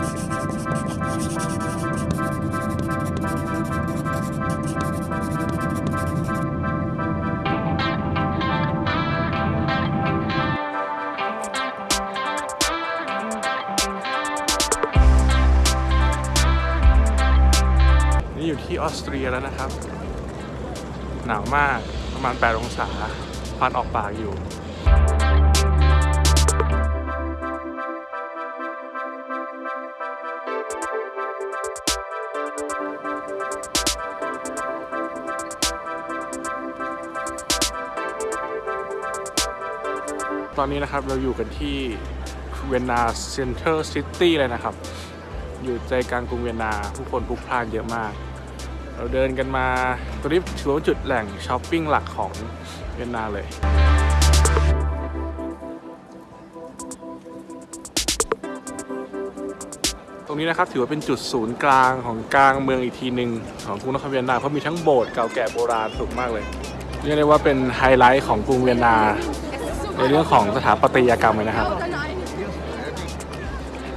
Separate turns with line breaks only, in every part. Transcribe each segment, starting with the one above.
นี่อยู่ที่ออสเตรียแล้วนะครับ หนาวมากประมาณ 8 องศาพันออกปากอยู่ ตอนนี้นะครับเราอยู่กันที่เวียนนา center city เลยนะครับ อยู่ใจกลางกรุงเวียนนาผู้คนพลุกพล่านเยอะมาก เราเดินกันมาตรงนี้ถือว่าจุดแหล่งช้อปปิ้งหลักของเวียนนาเลยตรงนี้นะครับถือว่าเป็นจุดศูนย์กลางของกลางเมืองอีกทีหนึ่งของกรุงนครเวียนนาเพราะมีทั้งโบสถ์เก่าแก่โบราณสูงมากเลยเรียกได้ว่าเป็นไฮไลท์ของกรุงเวียนนา ในเรื่องของสถาปัตยกรรมเลยนะครับ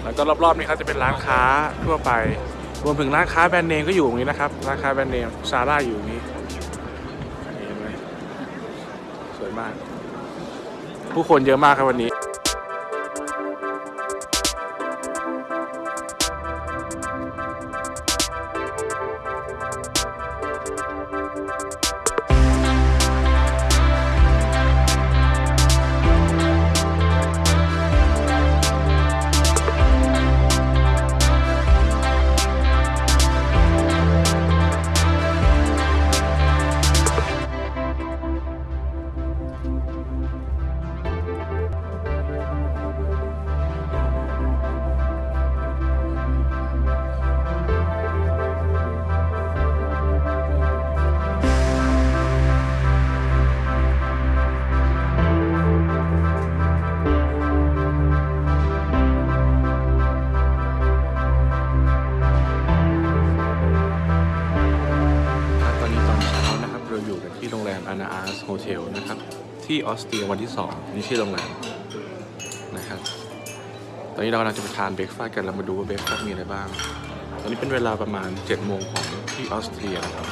แล้วก็รอบๆนี้ครับจะเป็นร้านค้าทั่วไป รวมถึงร้านค้าแบรนด์เนมก็อยู่ตรงนี้นะครับ ร้านค้าแบรนด์เนมซาร่าอยู่ตรงนี้เห็นไหมสวยมาก ผู้คนเยอะมากครับวันนี้ โรงแรม Ananas Hotel นะครับ ที่ออสเตรียวันที่ 2 นี่ชื่อโรงแรมนะครับ ตอนนี้เรากำลังจะไปทาน breakfast กันเรามาดูว่า breakfast มีอะไรบ้าง ตอนนี้เป็นเวลาประมาณ7โมงของที่ออสเตรียนะครับ